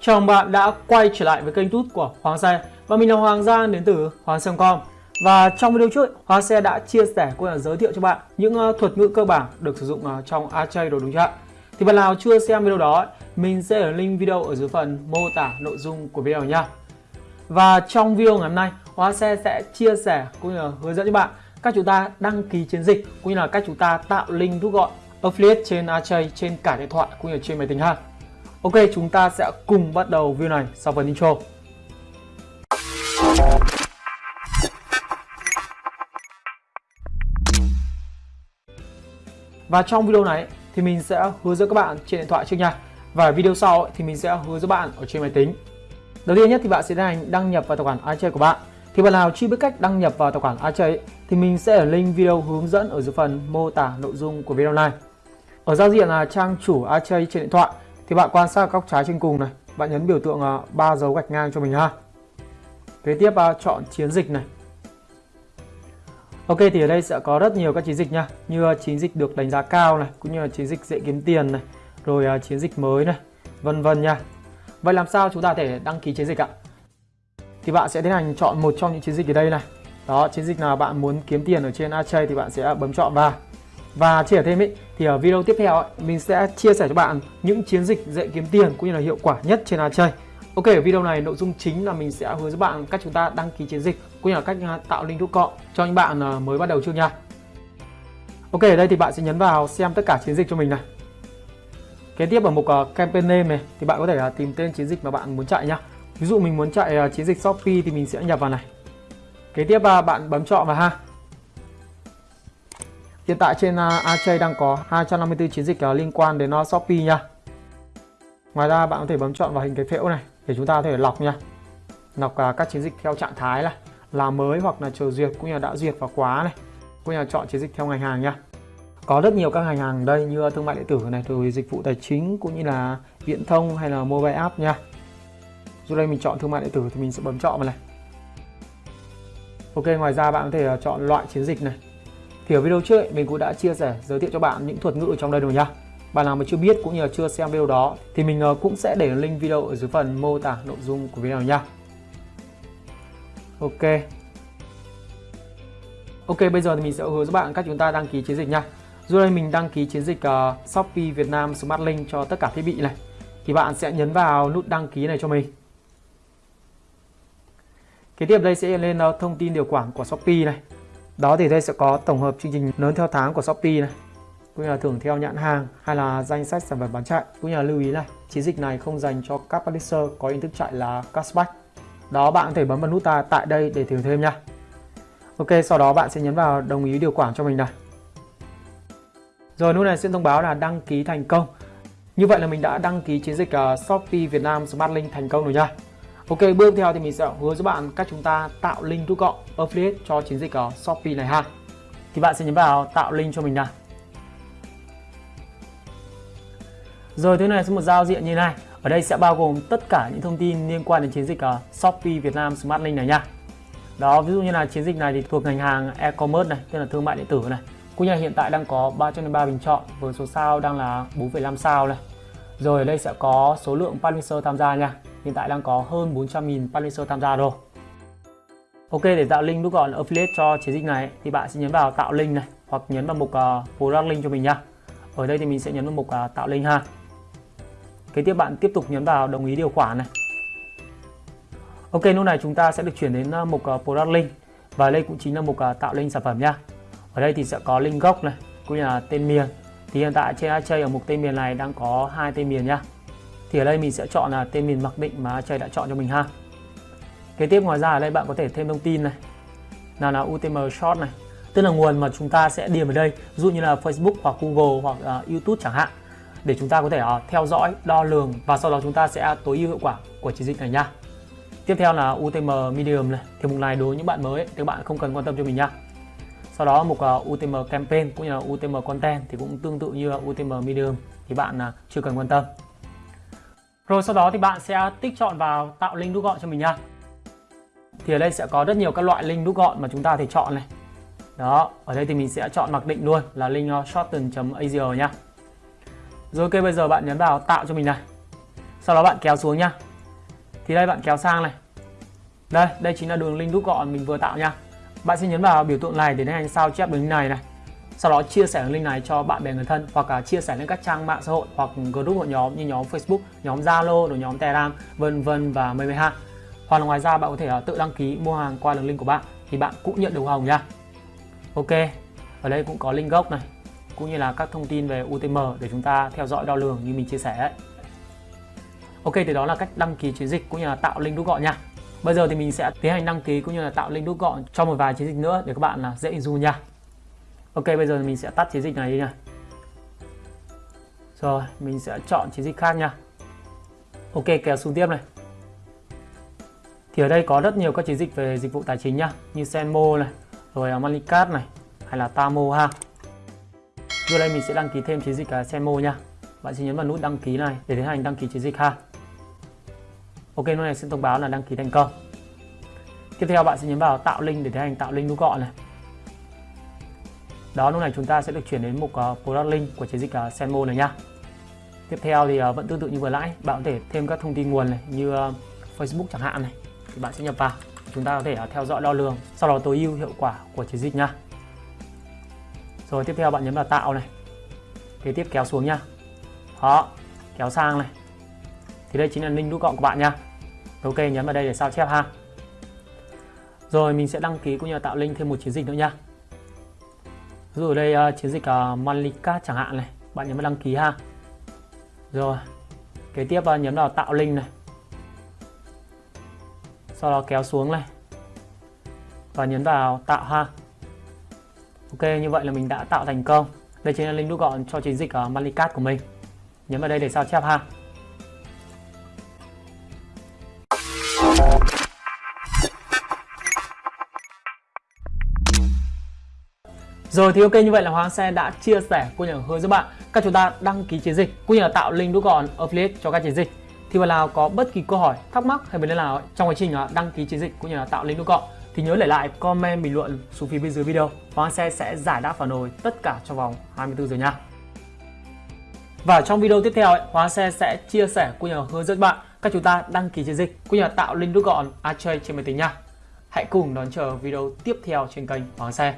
Chào mừng bạn đã quay trở lại với kênh tút của Hoàng Xe Và mình là Hoàng Giang đến từ Hoàng Xe.com Và trong video trước, Hoàng Xe đã chia sẻ cũng là giới thiệu cho bạn những ờ, thuật ngữ cơ bản được sử dụng ờ, trong Archay đồ đúng chưa Thì bạn nào chưa xem video đó, mình sẽ để link video ở dưới phần mô tả nội dung của video nha Và trong video ngày hôm nay, Hoàng Xe sẽ chia sẻ cũng như là hướng dẫn cho bạn cách chúng ta đăng ký chiến dịch cũng như là cách chúng ta tạo link rút gọn affiliate trên Archay trên cả điện thoại cũng như trên máy tính ha. Ok, chúng ta sẽ cùng bắt đầu view này sau phần intro. Và trong video này thì mình sẽ hướng dẫn các bạn trên điện thoại trước nha. Và video sau thì mình sẽ hướng dẫn bạn ở trên máy tính. Đầu tiên nhất thì bạn sẽ tiến hành đăng nhập vào tài khoản iChat của bạn. Thì bạn nào chưa biết cách đăng nhập vào tài khoản iChat thì mình sẽ ở link video hướng dẫn ở dưới phần mô tả nội dung của video này. Ở giao diện là trang chủ iChat trên điện thoại thì bạn quan sát góc trái trên cùng này. Bạn nhấn biểu tượng à, ba dấu gạch ngang cho mình ha. Kế tiếp à, chọn chiến dịch này. Ok, thì ở đây sẽ có rất nhiều các chiến dịch nha. Như à, chiến dịch được đánh giá cao này, cũng như là chiến dịch dễ kiếm tiền này, rồi chiến dịch mới này, vân vân nha. Vậy làm sao chúng ta thể đăng ký chiến dịch ạ? Thì bạn sẽ tiến hành chọn một trong những chiến dịch ở đây này. Đó, chiến dịch nào bạn muốn kiếm tiền ở trên Archay thì bạn sẽ bấm chọn vào và chia sẻ thêm ý, thì ở video tiếp theo ấy, mình sẽ chia sẻ cho bạn những chiến dịch dễ kiếm tiền cũng như là hiệu quả nhất trên chơi. Ok, ở video này nội dung chính là mình sẽ hướng dẫn bạn cách chúng ta đăng ký chiến dịch cũng như là cách à, tạo link rút cọ cho những bạn à, mới bắt đầu chưa nha. Ok, ở đây thì bạn sẽ nhấn vào xem tất cả chiến dịch cho mình này. Kế tiếp ở mục à, campaign name này thì bạn có thể tìm tên chiến dịch mà bạn muốn chạy nhá. Ví dụ mình muốn chạy chiến dịch Shopee thì mình sẽ nhập vào này. Kế tiếp bạn bấm chọn vào ha. Hiện tại trên à, AJ đang có 254 chiến dịch à, liên quan đến à, Shopee nha. Ngoài ra bạn có thể bấm chọn vào hình cái phễu này để chúng ta có thể lọc nha. Lọc các chiến dịch theo trạng thái là là mới hoặc là chờ duyệt cũng như là đã duyệt và quá này. Cũng như là chọn chiến dịch theo ngành hàng nha. Có rất nhiều các ngành hàng đây như thương mại điện tử này, rồi dịch vụ tài chính cũng như là viễn thông hay là mobile app nha. Dù đây mình chọn thương mại điện tử thì mình sẽ bấm chọn vào này. Ok, ngoài ra bạn có thể chọn loại chiến dịch này thì ở video trước ấy mình cũng đã chia sẻ giới thiệu cho bạn những thuật ngữ ở trong đây rồi nhá. Bạn nào mà chưa biết cũng như là chưa xem video đó thì mình ờ, cũng sẽ để link video ở dưới phần mô tả nội dung của video nha. Ok. Ok bây giờ thì mình sẽ hướng dẫn bạn cách chúng ta đăng ký chiến dịch nha. Dù đây mình đăng ký chiến dịch uh, Shopee Việt Nam Smart Link cho tất cả thiết bị này. Thì bạn sẽ nhấn vào nút đăng ký này cho mình. Kế tiếp đây sẽ lên uh, thông tin điều khoản của Shopee này. Đó thì đây sẽ có tổng hợp chương trình lớn theo tháng của Shopee này, cũng như là thưởng theo nhãn hàng hay là danh sách sản phẩm bán chạy. Cũng như là lưu ý này chiến dịch này không dành cho các publisher có hình thức chạy là cashback. Đó, bạn có thể bấm vào nút ta tại đây để thưởng thêm nha. Ok, sau đó bạn sẽ nhấn vào đồng ý điều khoản cho mình này. Rồi, nút này sẽ thông báo là đăng ký thành công. Như vậy là mình đã đăng ký chiến dịch ờ, Shopee Việt Nam Smart Link thành công rồi nha. Ok, bước theo thì mình sẽ hướng dẫn bạn cách chúng ta tạo link rút gọn affiliate cho chiến dịch ở Shopee này ha. Thì bạn sẽ nhấn vào tạo link cho mình nào. Rồi thứ này sẽ một giao diện như này. Ở đây sẽ bao gồm tất cả những thông tin liên quan đến chiến dịch ở Shopee Việt Nam Smart Link này nha. Đó, ví dụ như là chiến dịch này thì thuộc ngành hàng e-commerce này, tức là thương mại điện tử này. Cũng như hiện tại đang có 303 bình chọn với số sao đang là 4,5 sao này. Rồi ở đây sẽ có số lượng publisher tham gia nha hiện tại đang có hơn 400.000 publisher tham gia rồi. Ok để tạo link rút gọn affiliate cho chiến dịch này thì bạn sẽ nhấn vào tạo link này hoặc nhấn vào mục ờ, uh, product link cho mình nha ở đây thì mình sẽ nhấn vào mục uh, tạo link ha. Kế tiếp bạn tiếp tục nhấn vào đồng ý điều khoản này. Ok lúc này chúng ta sẽ được chuyển đến uh, mục uh, product link. Và đây cũng chính là mục uh, tạo link sản phẩm nha ở đây thì sẽ có link gốc này cũng như là tên miền. Thì hiện tại trên Archay ở mục tên miền này đang có hai tên miền nha thì ở đây mình sẽ chọn là tên miền mặc định mà trời đã chọn cho mình ha. Kế tiếp ngoài ra ở đây bạn có thể thêm thông tin này. Nào là UTM short này. Tức là nguồn mà chúng ta sẽ điền ở đây. Ví dụ như là Facebook hoặc Google hoặc uh, YouTube chẳng hạn. Để chúng ta có thể uh, theo dõi đo lường và sau đó chúng ta sẽ tối ưu hiệu quả của chiến dịch này nha. Tiếp theo là UTM medium này. Thì mục này đối với những bạn mới thì các bạn không cần quan tâm cho mình nha. Sau đó mục à, uh, UTM campaign cũng như là UTM content thì cũng tương tự như là UTM medium thì bạn uh, chưa cần quan tâm rồi sau đó thì bạn sẽ tích chọn vào tạo link rút gọn cho mình nha. Thì ở đây sẽ có rất nhiều các loại link rút gọn mà chúng ta có thể chọn này. Đó, ở đây thì mình sẽ chọn mặc định luôn là link ờ, shorten.asia nhá. Rồi ok bây giờ bạn nhấn vào tạo cho mình này. Sau đó bạn kéo xuống nhá. thì đây bạn kéo sang này đây đây chính là đường link rút gọn mình vừa tạo nha bạn sẽ nhấn vào biểu tượng này để tiến hành sao chép đường link này này sau đó chia sẻ đường link này cho bạn bè người thân hoặc là chia sẻ lên các trang mạng xã hội hoặc group hội nhóm như nhóm Facebook, nhóm Zalo, rồi nhóm Telegram, vân vân và mây mây ha. Hoặc là ngoài ra bạn có thể à, tự đăng ký mua hàng qua đường link của bạn thì bạn cũng nhận được hồng nha. Ok, ở đây cũng có link gốc này cũng như là các thông tin về UTM để chúng ta theo dõi đo lường như mình chia sẻ ấy. Ok thì đó là cách đăng ký chiến dịch cũng như là tạo link rút gọn nha. Bây giờ thì mình sẽ tiến hành đăng ký cũng như là tạo link rút gọn cho một vài chiến dịch nữa để các bạn là dễ hình dung nha. Ok bây giờ mình sẽ tắt chiến dịch này đi nha. Rồi mình sẽ chọn chiến dịch khác nha. Ok kéo xuống tiếp này. Thì ở đây có rất nhiều các chiến dịch về dịch vụ tài chính nhá, như Senmo này, rồi Moneycard này, hay là Tamo ha. Rồi đây mình sẽ đăng ký thêm chiến dịch Senmo nha. Bạn sẽ nhấn vào nút đăng ký này để tiến hành đăng ký chiến dịch ha. Ok, lúc này sẽ thông báo là đăng ký thành công. Tiếp theo bạn sẽ nhấn vào tạo link để tiến hành tạo link nút gọn này. Đó, lúc này chúng ta sẽ được chuyển đến mục ờ, uh, product link của chiến dịch uh, Senmo này nhá. Tiếp theo thì uh, vẫn tương tự như vừa nãy, bạn có thể thêm các thông tin nguồn này như uh, Facebook chẳng hạn này thì bạn sẽ nhập vào. Chúng ta có thể uh, theo dõi đo lường, sau đó tối ưu hiệu quả của chiến dịch nhá. Rồi tiếp theo bạn nhấn vào tạo này. Kế tiếp kéo xuống nha. Đó, kéo sang này. Thì đây chính là link rút gọn của bạn nha. Ok, nhấn vào đây để sao chép ha. Rồi mình sẽ đăng ký cũng như là tạo link thêm một chiến dịch nữa nha. Ví dụ ở đây uh, chiến dịch uh, Malika chẳng hạn này, bạn nhấn vào đăng ký ha. Rồi, kế tiếp uh, nhấn vào tạo link này. Sau đó kéo xuống này. Và nhấn vào tạo ha. Ok, như vậy là mình đã tạo thành công. Đây chính là link rút gọn cho chiến dịch uh, Malicat của mình. Nhấn vào đây để sao chép ha. Rồi thì ok như vậy là Hoàng Xe đã chia sẻ cũng như là hướng dẫn bạn các chúng ta đăng ký chiến dịch cũng như là tạo link rút gọn affiliate cho các chiến dịch. Thì bạn nào có bất kỳ câu hỏi, thắc mắc hay vấn đề nào trong quá trình đăng ký chiến dịch cũng như là tạo link rút gọn thì nhớ để lại comment bình luận xuống phía bên dưới video Hoàng Xe sẽ giải đáp phản hồi tất cả trong vòng 24 giờ nha. Và trong video tiếp theo, Hoàng Xe sẽ chia sẻ cũng như hướng dẫn bạn Các chúng ta đăng ký chiến dịch cũng như là tạo link rút gọn Archway trên máy tính nha. Hãy cùng đón chờ video tiếp theo trên kênh Hoàng Xe.